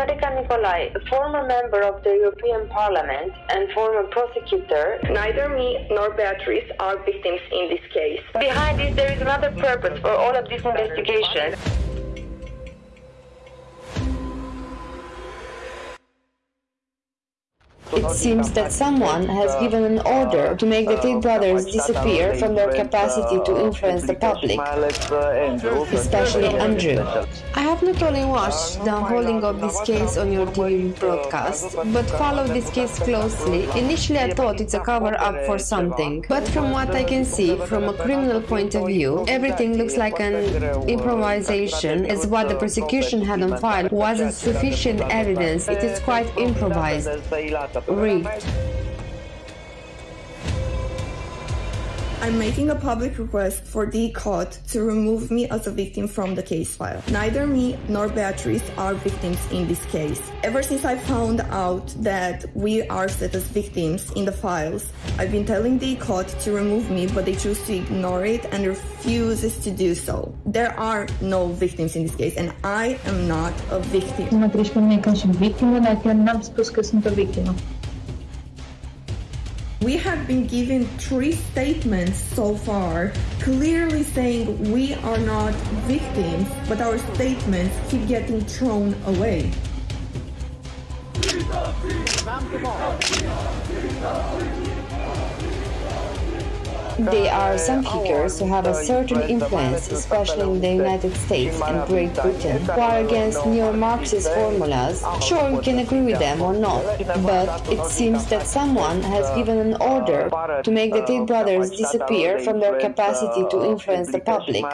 Norica Nicolai, a former member of the European Parliament and former prosecutor, Neither me nor Beatrice are victims in this case. behind this there is another purpose for all of this investigation. It seems that someone has given an order to make the Tate brothers disappear from their capacity to influence the public, especially Andrew. I have not only watched the unfolding of this case on your TV broadcast, but followed this case closely. Initially, I thought it's a cover up for something, but from what I can see from a criminal point of view, everything looks like an improvisation, as what the prosecution had on file wasn't sufficient evidence. It is quite improvised, rigged. I'm making a public request for the court to remove me as a victim from the case file. Neither me nor Beatrice are victims in this case. Ever since I found out that we are set as victims in the files, I've been telling the court to remove me, but they choose to ignore it and refuses to do so. There are no victims in this case, and I am not a victim. Nu mă victimă, dar chiar n-am spus că sunt o victimă. We have been given three statements so far, clearly saying we are not victims, but our statements keep getting thrown away. They are some figures who have a certain influence, especially in the United States and Great Britain, who are against neo-Marxist formulas. Sure, we can agree with them or not, but it seems that someone has given an order to make the Tate brothers disappear from their capacity to influence the public,